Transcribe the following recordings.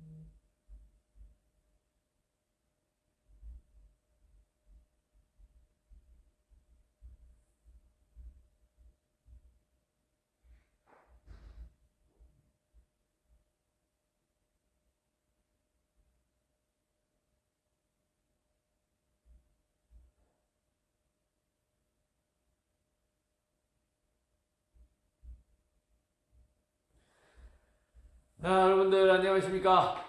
Mm-hmm. 자, 여러분들 안녕하십니까?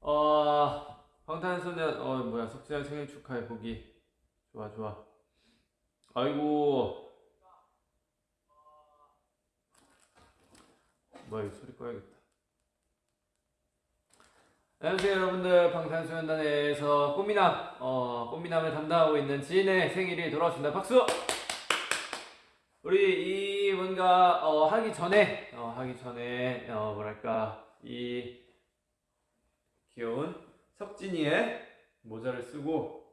어, 방탄소년 어 뭐야 석재현 생일 축하해 보기 좋아 좋아. 아이고 뭐야 소리 꺼야겠다. 안녕하세요 여러분들 방탄소년단에서 꽃미남 어 꽃미남을 담당하고 있는 지인의 생일이 돌아왔습니다 박수 우리 이 뭔가 어 하기 전에 어 하기 전에 어 뭐랄까 이 귀여운 석진이의 모자를 쓰고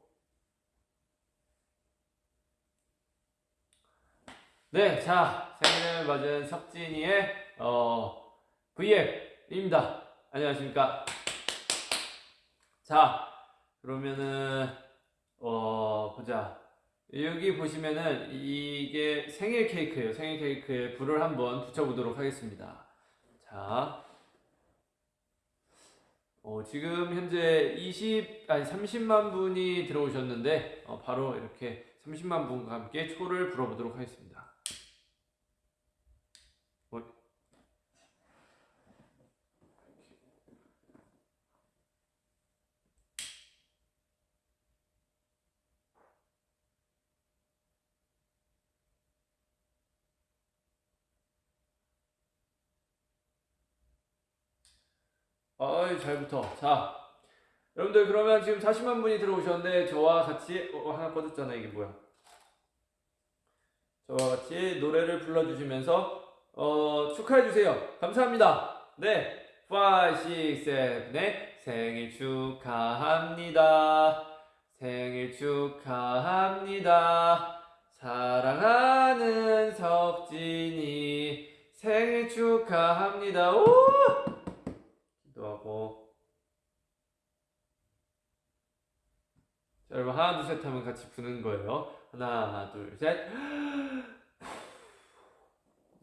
네, 자 생일을 맞은 석진이의 어 V앱입니다. 안녕하십니까? 자 그러면은 어 보자 여기 보시면은 이게 생일 케이크예요. 생일 케이크에 불을 한번 붙여보도록 하겠습니다. 자, 어, 지금 현재 20 아니 30만 분이 들어오셨는데 어, 바로 이렇게 30만 분과 함께 초를 불어보도록 하겠습니다. 어, 어이 잘 붙어. 자, 여러분들 그러면 지금 40만 분이 들어오셨는데 저와 같이 어, 하나 꺼졌잖아 이게 뭐야? 저와 같이 노래를 불러주시면서 어, 축하해 주세요. 감사합니다. 네, 5, 6, 7, 8 생일 축하합니다. 생일 축하합니다. 사랑하는 석진이 생일 축하합니다. 오! 기도하고 자, 여러분 하나 둘 셋 하면 같이 부는 거예요. 하나 둘 셋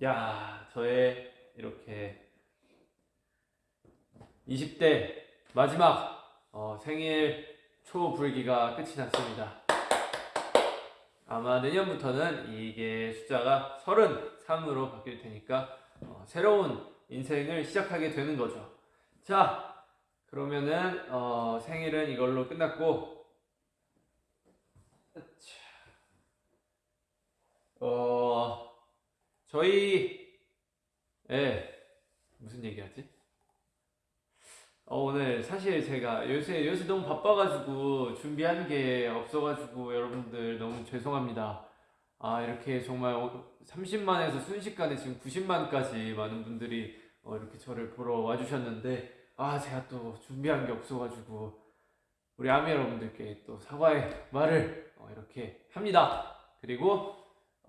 야 저의 이렇게 20대 마지막 어, 생일 초 불기가 끝이 났습니다. 아마 내년부터는 이게 숫자가 33으로 바뀔 테니까 어, 새로운 인생을 시작하게 되는 거죠. 자, 그러면은 어, 생일은 이걸로 끝났고, 어, 저희, 예, 무슨 얘기하지? 어, 오늘 사실 제가 요새 요새 너무 바빠가지고 준비한 게 없어가지고 여러분들 너무 죄송합니다. 아 이렇게 정말 30만에서 순식간에 지금 90만까지 많은 분들이 어, 이렇게 저를 보러 와주셨는데 아 제가 또 준비한 게 없어가지고 우리 아미 여러분들께 또 사과의 말을 어, 이렇게 합니다. 그리고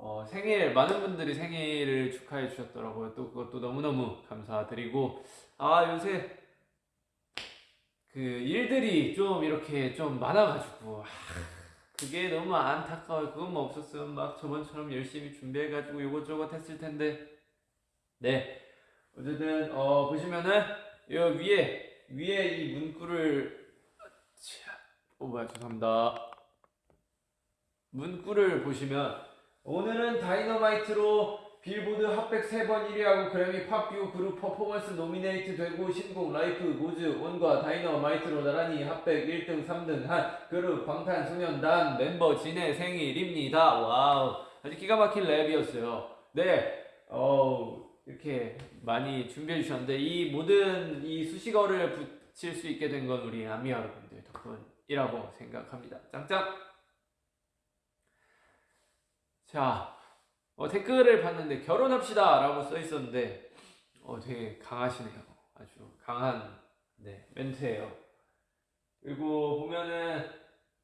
어, 생일 많은 분들이 생일을 축하해 주셨더라고요. 또 그것도 너무너무 감사드리고. 아 요새 그 일들이 좀 이렇게 좀 많아가지고 아, 그게 너무 안타까워요. 그것만 없었으면 막 저번처럼 열심히 준비해가지고 요것저것 했을 텐데. 네. 어쨌든 어 보시면은 요 위에 위에 이 문구를 어 뭐야 죄송합니다. 문구를 보시면 오늘은 Dynamite로 빌보드 Hot백 3번 1위하고 그래미 팝 듀오 그룹 퍼포먼스 nominate 되고 신곡 Life Goes On과 Dynamite로 나란히 Hot백 1등 3등 한 그룹 방탄소년단 멤버 진의 생일입니다 와우 아주 기가 막힌 랩이었어요 네 어우 이렇게 많이 준비해 주셨는데 이 모든 이 수식어를 붙일 수 있게 된 건 우리 아미 여러분들 덕분이라고 생각합니다. 짱짱! 자, 어, 댓글을 봤는데 결혼합시다 라고 써 있었는데 어, 되게 강하시네요. 아주 강한 네, 멘트예요. 그리고 보면은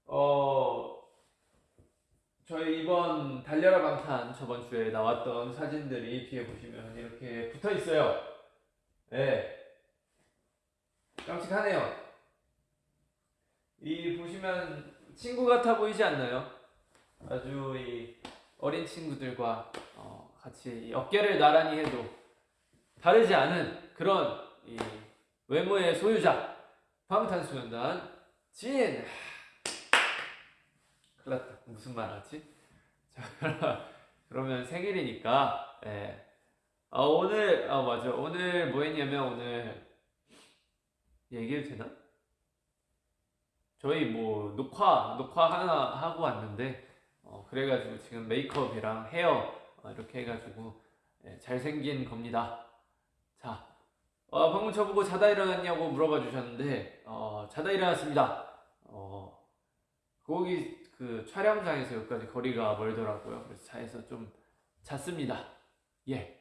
어 저희 이번 달려라 방탄 저번 주에 나왔던 사진들이 뒤에 보시면 이렇게 붙어 있어요. 네. 짱짱. 깜찍하네요. 이 보시면 친구 같아 보이지 않나요? 아주 이 어린 친구들과 어, 같이 이 어깨를 나란히 해도 다르지 않은 그런 이 외모의 소유자 방탄소년단 진. 큰일 났다. 무슨 말 하지? 자, 그러면 생일이니까, 예. 아, 오늘, 아, 맞아. 오늘 뭐 했냐면, 오늘, 얘기해도 되나? 저희 뭐, 녹화, 녹화 하나 하고 왔는데, 어, 그래가지고 지금 메이크업이랑 헤어, 어, 이렇게 해가지고, 예, 잘생긴 겁니다. 자, 어, 방금 저보고 자다 일어났냐고 물어봐 주셨는데, 어, 자다 일어났습니다. 어, 거기 그 촬영장에서 여기까지 거리가 멀더라고요. 그래서 차에서 좀 잤습니다. 예.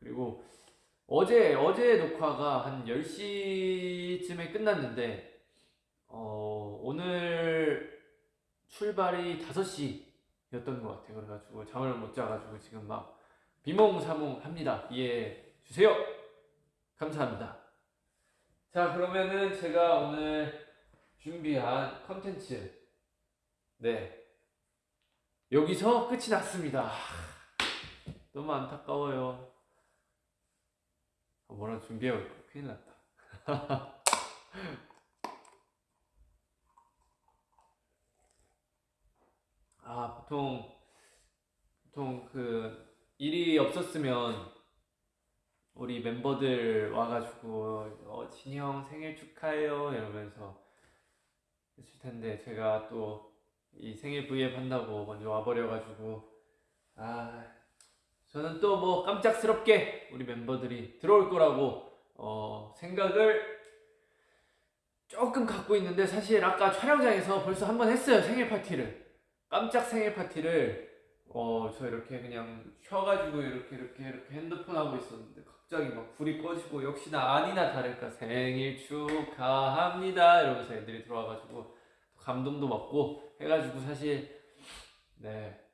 그리고 어제 어제 녹화가 한 10시쯤에 끝났는데 어, 오늘 출발이 5시였던 것 같아요. 그래가지고 잠을 못 자가지고 지금 막 비몽사몽 합니다. 이해해 주세요. 감사합니다. 자, 그러면은 제가 오늘 준비한 컨텐츠 네 여기서 끝이 났습니다 하, 너무 안타까워요 아, 뭐라 준비해올 거 큰일 났다 아 보통 보통 그 일이 없었으면 우리 멤버들 와가지고 어, 형 생일 축하해요 이러면서 했을 텐데 제가 또 이 생일 V앱 한다고 먼저 와버려가지고 아 저는 또 뭐 깜짝스럽게 우리 멤버들이 들어올 거라고 어, 생각을 조금 갖고 있는데 사실 아까 촬영장에서 벌써 한 번 했어요 생일 파티를 깜짝 생일 파티를 어 저 이렇게 그냥 쉬어가지고 이렇게 이렇게 이렇게 핸드폰 하고 있었는데 갑자기 막 불이 꺼지고 역시나 아니나 다를까 생일 축하합니다 이러면서 애들이 들어와가지고 감동도 먹고 해가지고 사실 네.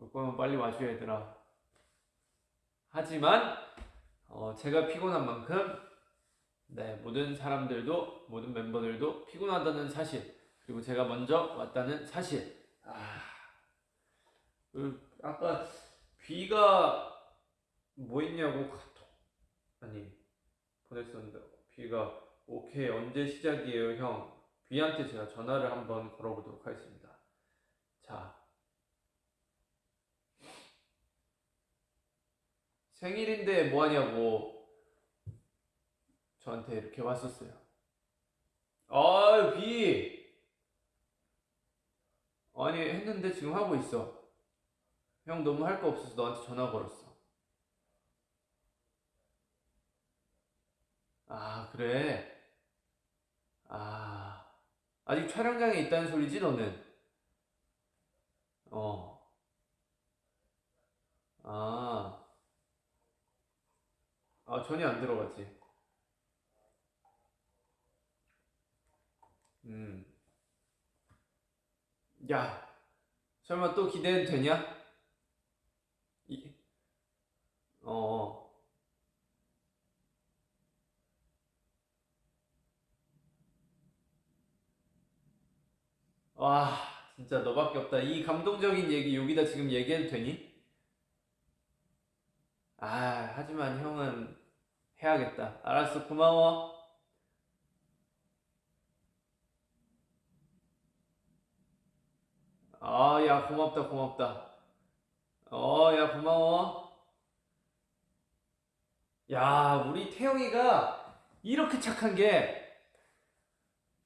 올 거면 빨리 와줘 얘들아. 하지만 어, 제가 피곤한 만큼 네, 모든 사람들도 모든 멤버들도 피곤하다는 사실 그리고 제가 먼저 왔다는 사실. 아, 그 아까 비가 뭐 있냐고 카톡 아니 보냈었는데 비가 오케이 언제 시작이에요 형? B한테 제가 전화를 한번 걸어보도록 하겠습니다. 자 생일인데 뭐하냐고 저한테 이렇게 왔었어요 아유 비 아니 했는데 지금 하고 있어 형 너무 할 거 없어서 너한테 전화 걸었어 아 그래 아, 아직 촬영장에 있다는 소리지, 너는? 어. 아. 아, 전혀 안 들어갔지. 음. 야, 설마 또 기대해도 되냐? 이, 어. 와, 진짜 너밖에 없다. 이 감동적인 얘기 여기다 지금 얘기해도 되니? 아, 하지만 형은 해야겠다. 알았어, 고마워. 아, 야, 고맙다, 고맙다. 어, 야, 고마워. 야, 우리 태영이가 이렇게 착한 게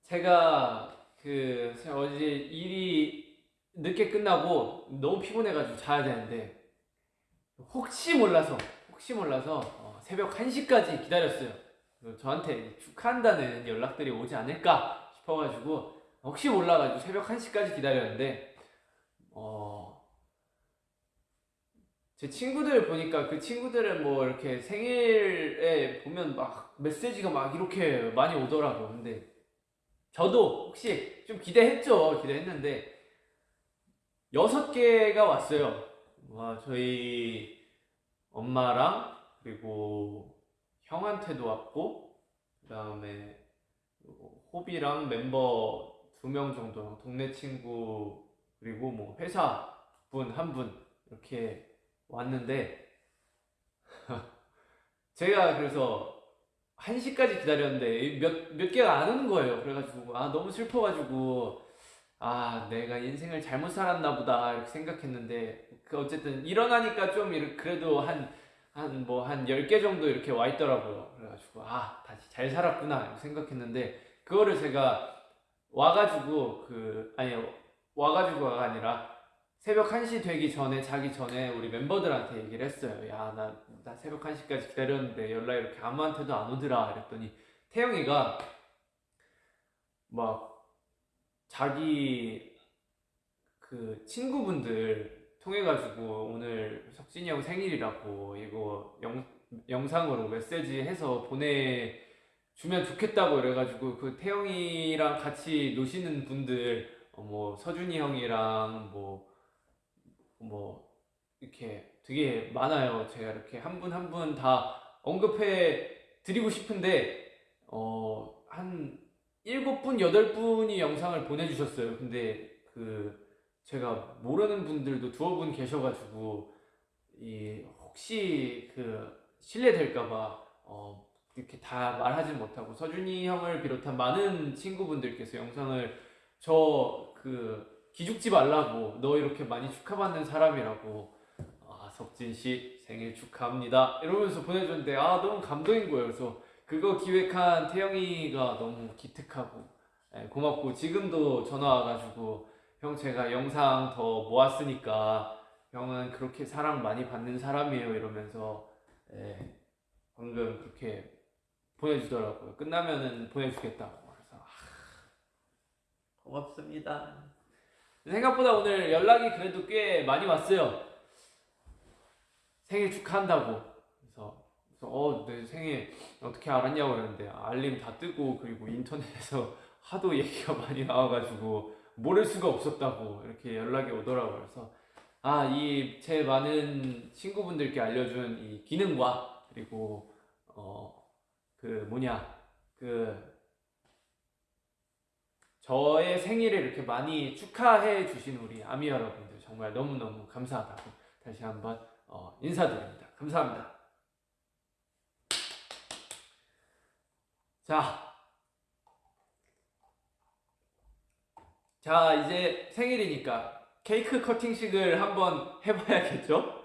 제가 그 어제 일이 늦게 끝나고 너무 피곤해가지고 자야 되는데 혹시 몰라서 혹시 몰라서 어, 새벽 1시까지 기다렸어요. 저한테 축하한다는 연락들이 오지 않을까 싶어가지고 혹시 몰라가지고 새벽 1시까지 기다렸는데 어, 제 친구들 보니까 그 친구들은 뭐 이렇게 생일에 보면 막 메시지가 막 이렇게 많이 오더라고. 근데 저도 혹시 좀 기대했죠. 기대했는데 여섯 개가 왔어요. 와, 저희 엄마랑 그리고 형한테도 왔고 그다음에 호비랑 멤버 두 명 정도 동네 친구 그리고 뭐 회사 분한분 이렇게 왔는데 제가 그래서 1시까지 기다렸는데 몇, 몇 개가 안 오는 거예요. 그래가지고 아 너무 슬퍼가지고 아 내가 인생을 잘못 살았나 보다 이렇게 생각했는데 그 어쨌든 일어나니까 좀 이렇게 그래도 한 한 뭐한 10개 정도 이렇게 와 있더라고요. 그래가지고 아 다시 잘 살았구나 이렇게 생각했는데 그거를 제가 와가지고 그 아니 와가지고가 아니라 새벽 1시 되기 전에 자기 전에 우리 멤버들한테 얘기를 했어요. 야, 나, 나 새벽 1시까지 기다렸는데 연락 이렇게 아무한테도 안 오더라. 이랬더니 태영이가 막 자기 그 친구분들 통해 가지고 오늘 석진이 형 생일이라고 이거 영, 영상으로 메시지 해서 보내주면 좋겠다고 이래가지고 그 태영이랑 같이 노시는 분들 어, 뭐 서준이 형이랑 뭐뭐 이렇게 되게 많아요. 제가 이렇게 한 분 한 분 다 언급해 드리고 싶은데 어 한 일곱 분 여덟 분이 영상을 보내주셨어요. 근데 그 제가 모르는 분들도 두어 분 계셔가지고 이 혹시 그 실례될까봐 어 이렇게 다 말하지 못하고 서준이 형을 비롯한 많은 친구분들께서 영상을 저 그 기죽지 말라고 너 이렇게 많이 축하받는 사람이라고. 아 석진 씨 생일 축하합니다. 이러면서 보내줬는데 아 너무 감동인 거예요. 그래서 그거 기획한 태영이가 너무 기특하고 예, 고맙고 지금도 전화 와가지고 형 제가 영상 더 모았으니까 형은 그렇게 사랑 많이 받는 사람이에요 이러면서 예, 방금 그렇게 보내주더라고요. 끝나면은 보내주겠다고 고맙습니다 생각보다 오늘 연락이 그래도 꽤 많이 왔어요. 생일 축하한다고. 그래서, 그래서 어, 내 생일 어떻게 알았냐고 그러는데 알림 다 뜨고 그리고 인터넷에서 하도 얘기가 많이 나와가지고 모를 수가 없었다고 이렇게 연락이 오더라고요. 그래서 아, 이 제 많은 친구분들께 알려준 이 기능과 그리고 어, 그 뭐냐 그 저의 생일을 이렇게 많이 축하해 주신 우리 아미 여러분들 정말 너무너무 감사하다고 다시 한번 어, 인사드립니다. 감사합니다. 자, 자 이제 생일이니까 케이크 커팅식을 한번 해봐야겠죠?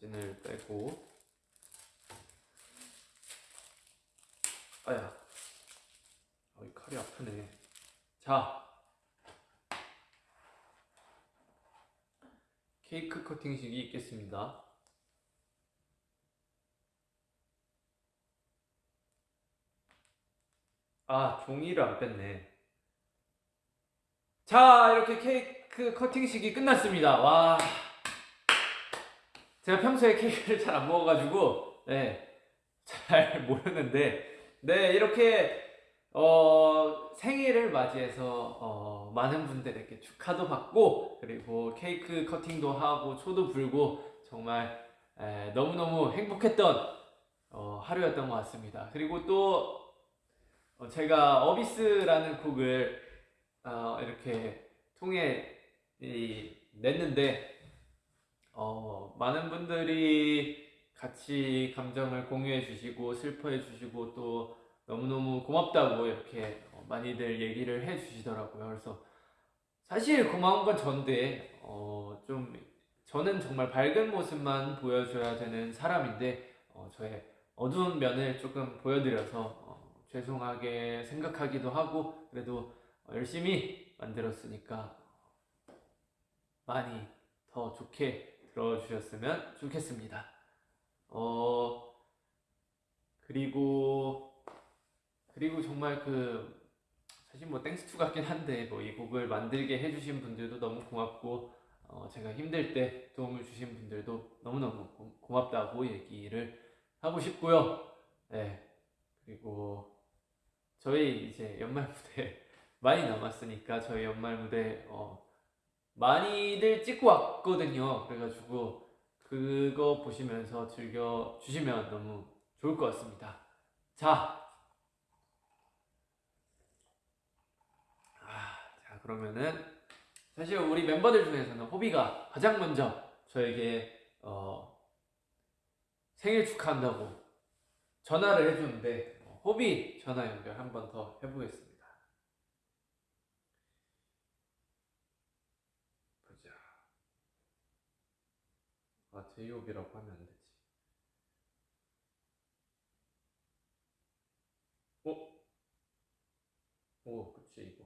사진을 빼고 아야 어, 이 칼이 아프네 자 케이크 커팅식이 있겠습니다. 아 종이를 안 뺐네. 자 이렇게 케이크 커팅식이 끝났습니다. 와. 제가 평소에 케이크를 잘 안 먹어가지고 네, 잘 모르는데 네 이렇게 어, 생일을 맞이해서 어, 많은 분들에게 축하도 받고 그리고 케이크 커팅도 하고 초도 불고 정말 에, 너무너무 행복했던 어, 하루였던 것 같습니다. 그리고 또 어, 제가 어비스라는 곡을 어, 이렇게 통해 이, 냈는데 어, 많은 분들이 같이 감정을 공유해 주시고 슬퍼해 주시고 또 너무너무 고맙다고 이렇게 어, 많이들 얘기를 해 주시더라고요. 그래서 사실 고마운 건 전데 어, 좀 저는 정말 밝은 모습만 보여줘야 되는 사람인데 어, 저의 어두운 면을 조금 보여드려서 어, 죄송하게 생각하기도 하고 그래도 열심히 만들었으니까 많이 더 좋게 들어주셨으면 좋겠습니다. 어, 그리고, 그리고 정말 그, 사실 뭐 thanks to 같긴 한데, 뭐 이 곡을 만들게 해주신 분들도 너무 고맙고, 어, 제가 힘들 때 도움을 주신 분들도 너무너무 고, 고맙다고 얘기를 하고 싶고요. 네. 그리고 저희 이제 연말 무대 많이 남았으니까 저희 연말 무대 어, 많이들 찍고 왔거든요. 그래가지고 그거 보시면서 즐겨 주시면 너무 좋을 것 같습니다. 자, 아, 자 그러면은 사실 우리 멤버들 중에서는 호비가 가장 먼저 저에게 어, 생일 축하한다고 전화를 해줬는데 어, 호비 전화 연결 한 번 더 해보겠습니다. 보자. 아 제이홉이라고 하면 안 되지. 어? 오, 그치 이거.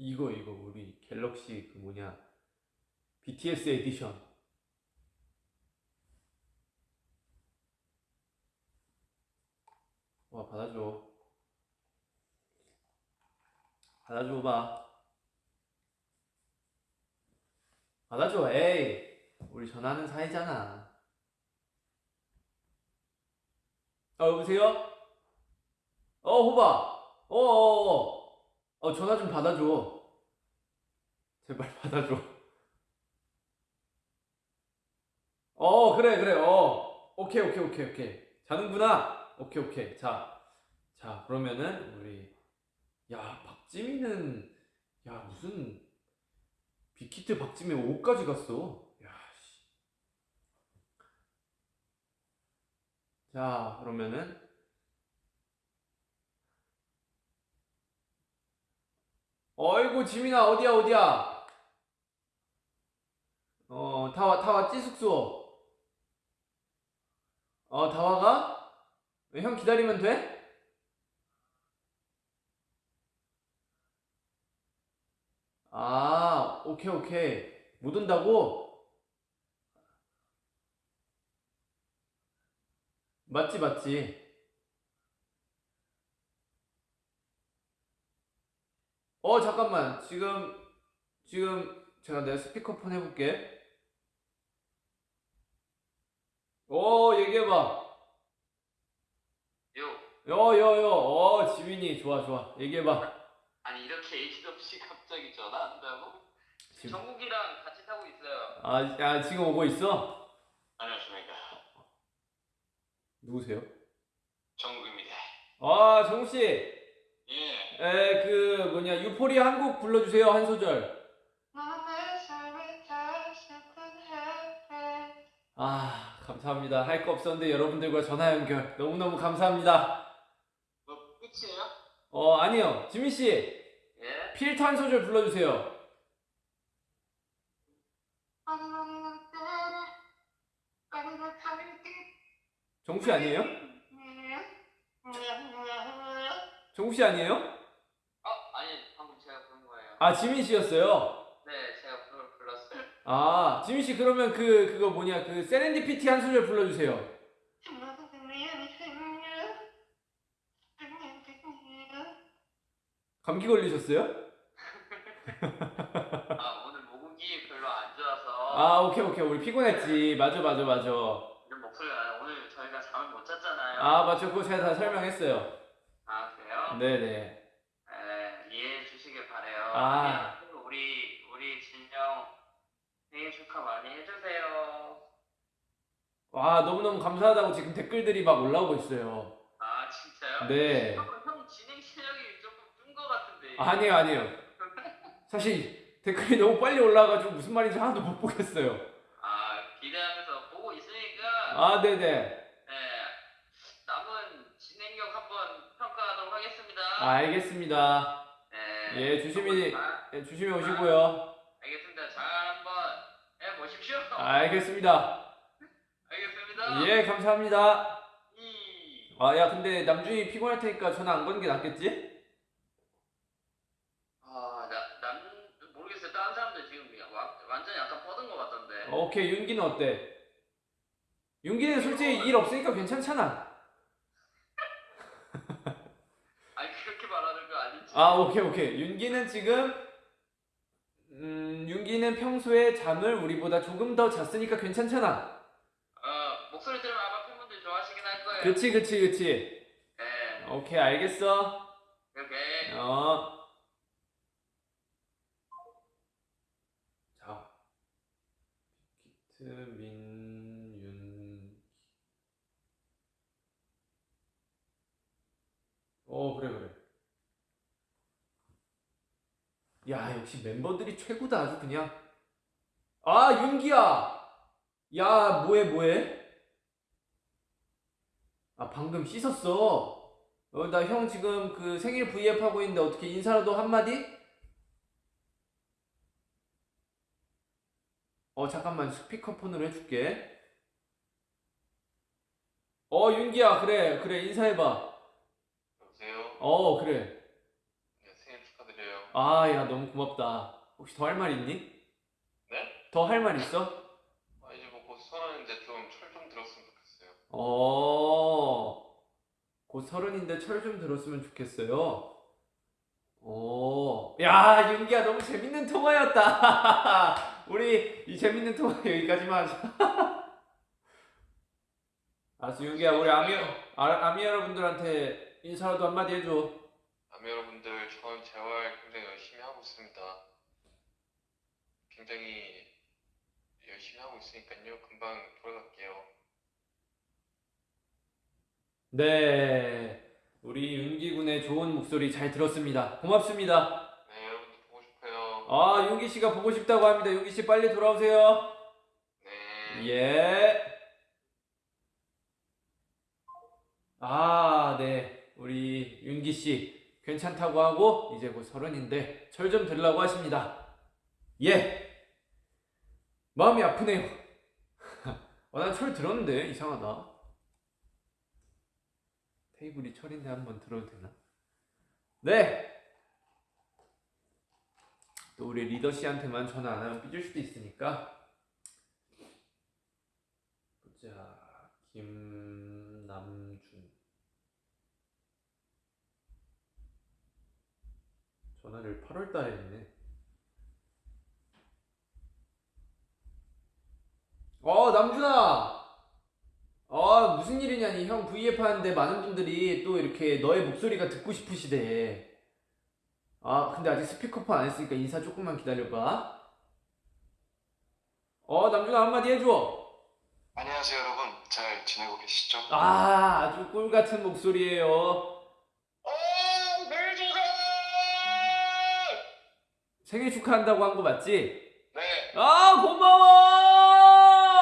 이거 이거 우리 갤럭시 그 뭐냐 BTS edition. 와 받아줘. 받아줘 봐. 받아줘 에이. 우리 전화하는 사이잖아. 어 여보세요? 어 호바 어어어 어, 전화 좀 받아줘. 제발 받아줘. 어 그래 그래. 어. 오케이 오케이 오케이 오케이. 자는구나. 오케이 오케이. 자, 자 그러면은 우리 야 박지민은 야 무슨 빅히트 박지민 5까지 갔어. 야 씨. 자 그러면은 어이구 지민아 어디야 어디야 어 다와 다 왔지 숙소 어 다 와가? 형 기다리면 돼? 아 오케이 오케이 못 온다고? 맞지 맞지 어 잠깐만 지금 지금 제가 내 스피커폰 해볼게 어 얘기해봐 요, 여여여 어 지민이 좋아 좋아 얘기해봐 아니 이렇게 얘기도 없이 갑자기 전화한다고? 지금 정국이랑 같이 타고 있어요. 아, 아 지금 오고 있어? 안녕하십니까. 누구세요? 정국입니다. 아 정우씨 예. 에 그 뭐냐 유포리아 한곡 불러주세요 한 소절 아 감사합니다 할 거 없었는데 여러분들과 전화 연결 너무너무 감사합니다 뭐 끝이에요? 어 아니요 지민 씨 예. 필터 한 소절 불러주세요 정우 씨 아니에요? 정우 씨 아니에요? 어, 아니 방금 제가 부른 거예요. 아 지민 씨였어요? 네, 제가 그걸 불렀어요. 아 지민 씨 그러면 그 그거 뭐냐 그 세렌디피티 한 소절 불러주세요. 감기 걸리셨어요? 아 오늘 목음기 별로 안 좋아서. 아 오케이 오케이. 우리 피곤했지. 맞아 맞아 맞아. 이런 오늘 저희가 잠을 못 잤잖아요. 아 맞죠. 그거 제가 다 설명했어요. 아, 그래요? 네네 에, 이해해 주시길 바래요. 아. 네, 우리 우리 진영 생일 축하 많이 해주세요. 와 너무너무 감사하다고 지금 댓글들이 막 올라오고 있어요 아 진짜요? 네 형, 형 진행 실력이 조금 뜬것 같은데. 아니에요 아니에요 사실 댓글이 너무 빨리 올라와가지고 무슨 말인지 하나도 못 보겠어요 아, 기대하면서 보고 있으니까 아 네네 네, 남은 진행력 한번 평가하도록 하겠습니다. 아, 알겠습니다 네. 예, 조심히- 아, 예, 조심히 오시고요 알겠습니다. 잘 한번 해 보십시오. 알겠습니다 알겠습니다. 예 감사합니다 이. 아 야 근데 남준이 피곤할 테니까 전화 안 거는 게 낫겠지? 아, 나, 남, 모르겠어요. 다른 사람들 지금 와- 완전 약간 뻗은 것 같던데. 어, 오케이 윤기는 어때? 윤기는 솔직히 일 없으니까 괜찮잖아 아니, 그렇게 말하는 거 아 오케이 오케이 윤기는 지금 음 윤기는 평소에 잠을 우리보다 조금 더 잤으니까 괜찮잖아 목소리 들으면 아마 팬분들 좋아하시긴 할 거예요. 그치 그치 그치. 네. 오케이 알겠어. 이렇게. 어. 자. 빅히트 민윤. 어 그래 그래. 야 역시 멤버들이 최고다 아주 그냥. 아 윤기야. 야 뭐해 뭐해? 아 방금 씻었어. 어, 나 형 지금 그 생일 V앱 하고 있는데 어떻게 인사라도 한마디? 어, 잠깐만 스피커폰으로 해줄게. 어, 윤기야, 그래, 그래, 인사해봐. 여보세요? 어, 그래. 아, 야, 너무 고맙다. 혹시 더 할 말 있니? 네? 더 할 말 있어? 아, 이제 뭐곧 서른인데 좀 철 좀 들었으면 좋겠어요. 어, 곧 서른인데 철 좀 들었으면 좋겠어요. 오, 야, 윤기야, 너무 재밌는 통화였다. 우리 이 재밌는 통화 여기까지만 하자. 알았어, 윤기야, 우리 아미, 아, 아미 여러분들한테 인사라도 한마디 해줘. 아미 여러분들, 저는 재활 있습니다. 굉장히 열심히 하고 있으니까요. 금방 돌아갈게요. 네, 우리 윤기 군의 좋은 목소리 잘 들었습니다. 고맙습니다. 네, 여러분들 보고 싶어요. 아, 윤기 씨가 보고 싶다고 합니다. 윤기 씨 빨리 돌아오세요. 네. 예. 아, 네. 우리 윤기 씨 괜찮다고 하고 이제 곧 서른인데 철좀 들라고 하십니다. 예. 마음이 아프네요. 아, 난철 들었는데 이상하다. 테이블이 철인데 한번 들어도 되나? 네. 또 우리 리더 씨한테만 전화 안 하면 삐질 수도 있으니까 보자 김남준 전화를 8월 달에 했네 어 남준아 어 무슨 일이냐니 형 V앱 하는데 많은 분들이 또 이렇게 너의 목소리가 듣고 싶으시대 아 근데 아직 스피커폰 안 했으니까 인사 조금만 기다려봐 어 남준아 한마디 해줘 안녕하세요, 여러분. 잘 지내고 계시죠? 아, 아주 꿀 같은 목소리예요. 생일 축하한다고 한 거 맞지? 네. 아, 고마워!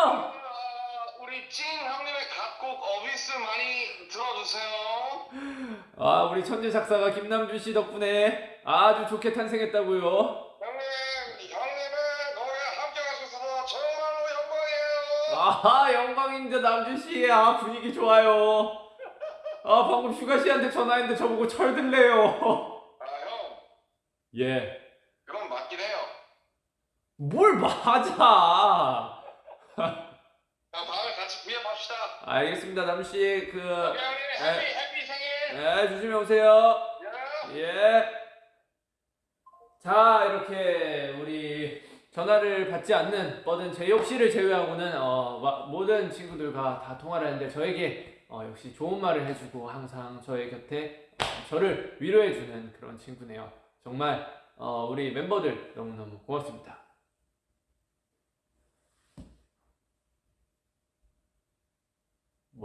아, 우리 진 형님의 자작곡 Abyss 많이 들어주세요. 아, 우리 천재 작사가 김남준 씨 덕분에 아주 좋게 탄생했다고요. 형님, 형님의 노래 함께 할수 있어서 정말로 영광이에요. 아, 영광입니다, 남준 씨. 아, 분위기 좋아요. 아, 방금 슈가 씨한테 전화했는데 저보고 철들래요. 아, 형, 예. 뭘 맞아? 형, 다음에 같이 구입합시다. 알겠습니다, 남준 씨. 그, 해피, 해피 생일. 네, 조심히 오세요. 예. 예. 자, 이렇게 우리 전화를 받지 않는 뻗은 제이홉 씨를 제외하고는 어, 마- 모든 친구들과 다 통화를 했는데 저에게 어, 역시 좋은 말을 해주고 항상 저의 곁에 어, 저를 위로해주는 그런 친구네요. 정말 어, 우리 멤버들 너무너무 고맙습니다.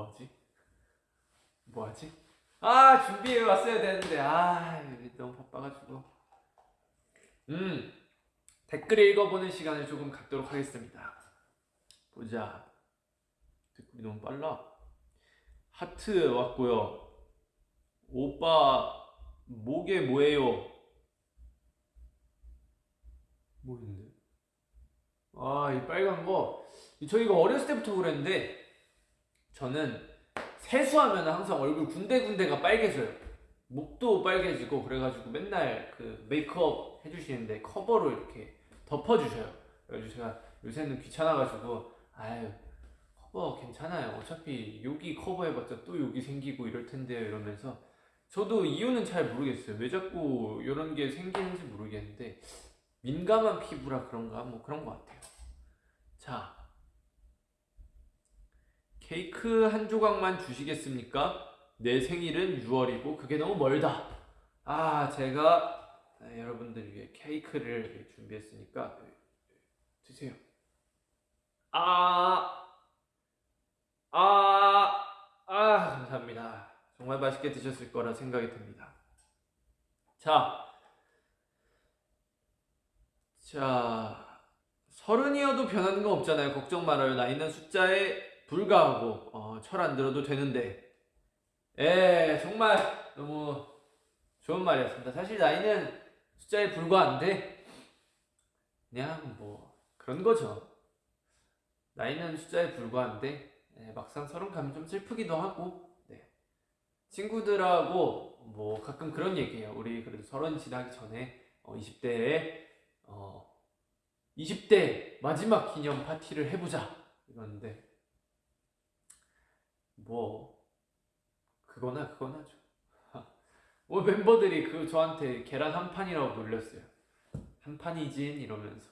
뭐하지? 뭐하지? 아 준비해 왔어야 되는데. 아 너무 바빠가지고. 음 댓글 읽어보는 시간을 조금 갖도록 하겠습니다. 보자. 댓글이 너무 빨라. 하트 왔고요. 오빠 목에 뭐예요? 뭐 있는데? 아 이 빨간 거. 저희가 어렸을 때부터 그랬는데 저는 세수하면 항상 얼굴 군데군데가 빨개져요. 목도 빨개지고 그래가지고 맨날 그 메이크업 해주시는데 커버로 이렇게 덮어주셔요. 그래가지고 제가 요새는 귀찮아가지고 아유 커버 괜찮아요. 어차피 여기 커버해봤자 또 여기 생기고 이럴 텐데요 이러면서 저도 이유는 잘 모르겠어요. 왜 자꾸 이런 게 생기는지 모르겠는데 민감한 피부라 그런가 뭐 그런 것 같아요. 자 케이크 한 조각만 주시겠습니까? 내 생일은 6월이고 그게 너무 멀다. 아, 제가 네, 여러분들 위해 케이크를 준비했으니까 네, 드세요. 아, 아, 아, 감사합니다. 정말 맛있게 드셨을 거라 생각이 듭니다. 자, 자, 서른이어도 변하는 건 없잖아요. 걱정 말아요. 나이는 숫자에 불과하고 어, 철안 들어도 되는데. 예, 정말 너무 좋은 말이었습니다. 사실 나이는 숫자에 불과한데 그냥 뭐 그런 거죠. 나이는 숫자에 불과한데 예, 막상 서른 가면 좀 슬프기도 하고 네. 친구들하고 뭐 가끔 그런 얘기해요. 우리 그래도 서른 지나기 전에 어, 20대에 어, 20대 마지막 기념 파티를 해보자 이러는데 뭐 그거나 그거나죠. 뭐 멤버들이 그 저한테 계란 한 판이라고 놀렸어요. 한 판이진 이러면서.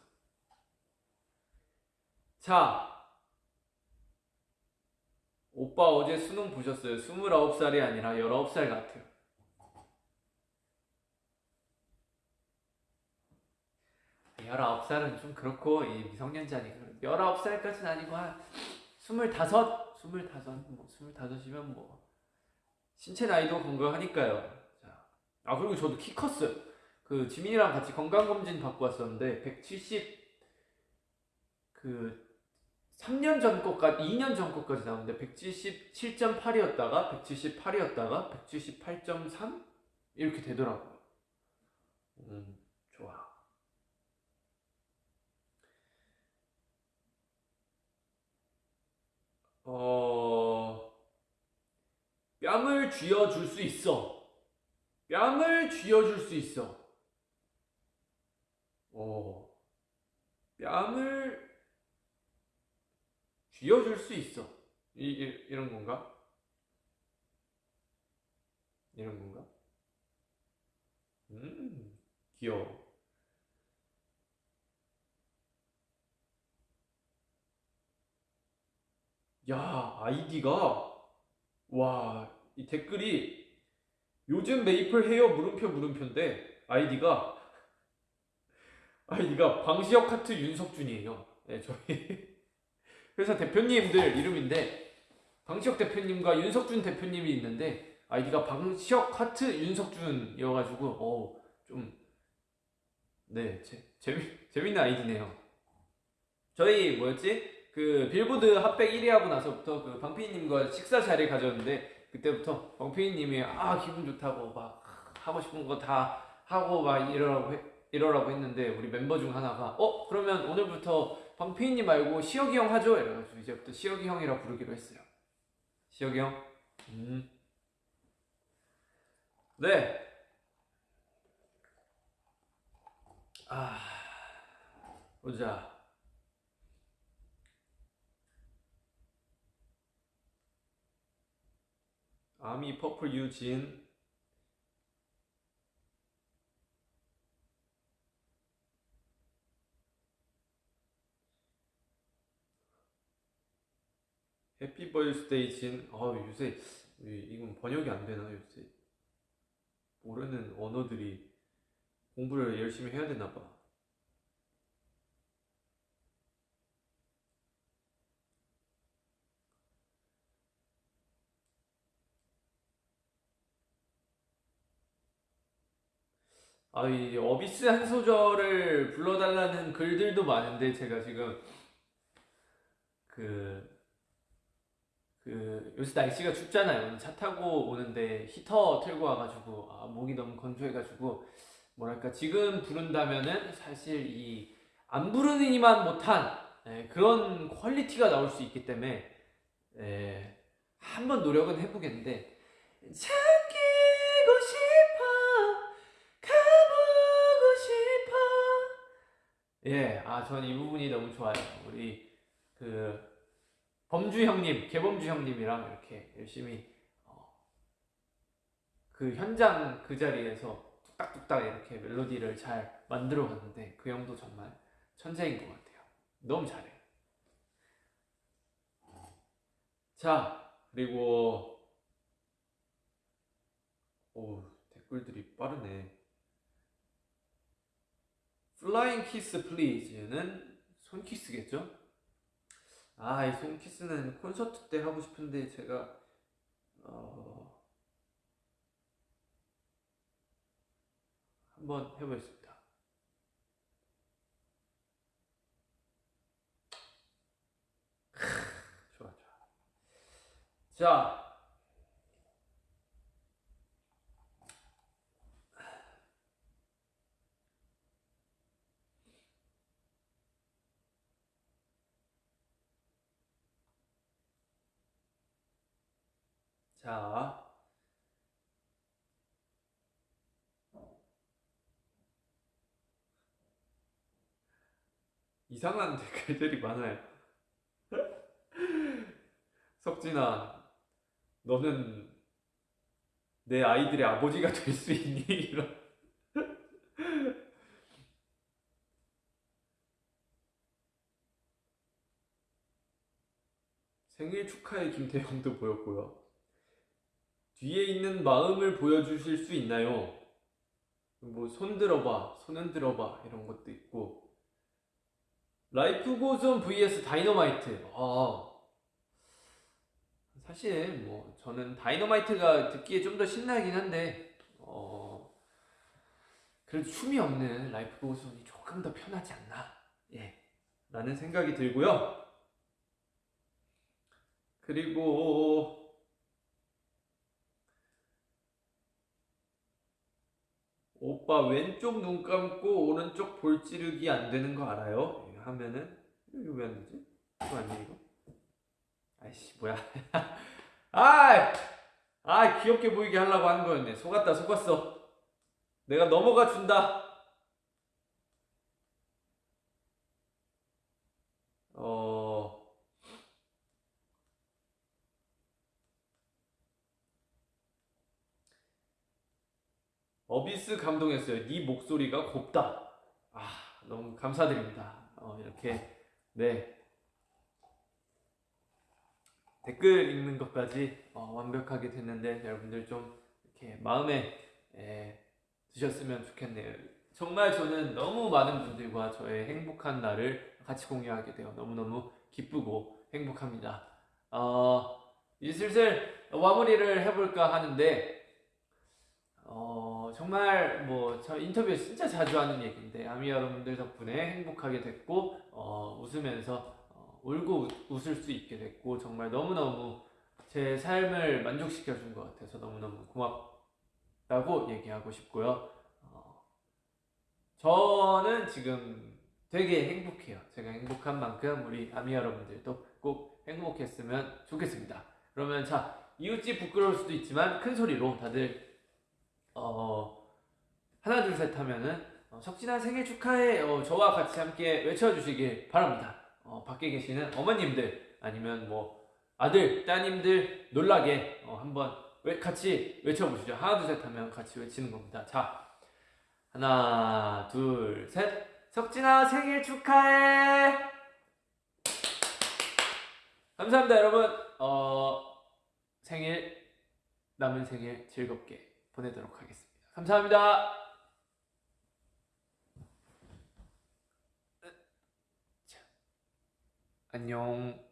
자, 오빠 어제 수능 보셨어요? 29살이 아니라 19살 같아요. 열아홉 살은 좀 그렇고 이 미성년자니까 열아홉 살까지는 아니고 한 스물다섯, 스물다섯, 뭐 스물다섯이면 뭐 신체 나이도 건강하니까요. 자, 아 그리고 저도 키 컸어요. 그 지민이랑 같이 건강 검진 받고 왔었는데 170 그 3년 전 것까지 2년 전 것까지 나왔는데 177.8이었다가 178이었다가 178.3 이렇게 되더라고요. 음, 좋아. 어, 뺨을 쥐어줄 수 있어. 뺨을 쥐어줄 수 있어. 어, 뺨을 쥐어줄 수 있어. 이, 이, 이런 건가? 이런 건가? 음, 귀여워. 야, 아이디가 와, 이 댓글이 요즘 메이플 해요 물음표 물음표인데 아이디가 아이디가 방시혁 하트 윤석준이에요. 네, 저희 회사 대표님들 이름인데 방시혁 대표님과 윤석준 대표님이 있는데 아이디가 방시혁 하트 윤석준이어가지고 어, 좀 네, 재밌는 아이디네요. 저희 뭐였지? 그 빌보드 핫백 1위 하고 나서부터 그 방피디님과 식사 자리를 가졌는데 그때부터 방피디님이 아 기분 좋다고 막 하고 싶은 거 다 하고 막 이러라고 해- 이러라고 했는데 우리 멤버 중 하나가 어 그러면 오늘부터 방피디님 말고 시혁이 형 하죠 이래가지고 이제부터 시혁이 형이라 부르기로 했어요. 시혁이 형. 음. 네. 아 보자. 아미 퍼플 유진. 해피 버스데이 진. 아, 요새 이- 이건 번역이 안 되나 요새? 모르는 언어들이 공부를 열심히 해야 되나 봐. 아, 이 어비스 한 소절을 불러달라는 글들도 많은데 제가 지금 그, 그 요새 날씨가 춥잖아요. 차 타고 오는데 히터 틀고 와가지고 아, 목이 너무 건조해가지고 뭐랄까 지금 부른다면은 사실 이 안 부르니만 못한 예, 그런 퀄리티가 나올 수 있기 때문에 예, 한번 노력은 해보겠는데 잠 예, 아, 전 이 부분이 너무 좋아요. 우리 그 범주 형님, 개범주 형님이랑 이렇게 열심히 어, 그 현장 그 자리에서 뚝딱뚝딱 이렇게 멜로디를 잘 만들어 갔는데 그 형도 정말 천재인 것 같아요. 너무 잘해. 자, 그리고 오, 댓글들이 빠르네. Flying kiss please는 손키스겠죠? 아, 이 손키스는 콘서트 때 하고 싶은데 제가 어 한번 해보겠습니다. 좋아, 좋아. 자, 자. 이상한 댓글들이 많아요. 석진아, 너는 내 아이들의 아버지가 될 수 있니? 이런. 생일 축하해 김태형도 보였고요. 뒤에 있는 마음을 보여주실 수 있나요? 뭐 손 들어봐, 손 흔들어봐 이런 것도 있고 Life Goes On vs Dynamite. 아 사실 뭐 저는 Dynamite가 듣기에 좀 더 신나긴 한데 어 그래도 춤이 없는 Life Goes On이 조금 더 편하지 않나 예 라는 생각이 들고요. 그리고 오빠 왼쪽 눈 감고 오른쪽 볼 찌르기 안 되는 거 알아요? 하면은 이거 왜 안 되지? 이거 아니야 이거? 아이씨 뭐야? 아, 아 귀엽게 보이게 하려고 한 거였네. 속았다 속았어. 내가 넘어가 준다. 어. 어비스 감동했어요. 네 목소리가 곱다. 아, 너무 감사드립니다. 어, 이렇게 네 댓글 읽는 것까지 어, 완벽하게 됐는데 여러분들 좀 이렇게 마음에 에, 드셨으면 좋겠네요. 정말 저는 너무 많은 분들과 저의 행복한 날을 같이 공유하게 되어 너무너무 기쁘고 행복합니다. 어, 이제 슬슬 마무리를 해볼까 하는데 어, 정말 뭐 저 인터뷰에 진짜 자주 하는 얘기인데 아미 여러분들 덕분에 행복하게 됐고 어, 웃으면서 어, 울고 웃, 웃을 수 있게 됐고 정말 너무너무 제 삶을 만족시켜 준 것 같아서 너무너무 고맙다고 얘기하고 싶고요. 어, 저는 지금 되게 행복해요. 제가 행복한 만큼 우리 아미 여러분들도 꼭 행복했으면 좋겠습니다. 그러면 자 이웃집 부끄러울 수도 있지만 큰 소리로 다들 어 하나 둘 셋 하면은 어, 석진아 생일 축하해 어, 저와 같이 함께 외쳐주시길 바랍니다. 어, 밖에 계시는 어머님들 아니면 뭐 아들 따님들 놀라게 어, 한번 외- 같이 외쳐보시죠. 하나 둘 셋 하면 같이 외치는 겁니다. 자 하나 둘 셋 석진아 생일 축하해. 감사합니다 여러분. 어 생일 남은 생일 즐겁게 보내도록 하겠습니다. 감사합니다. 자, 안녕.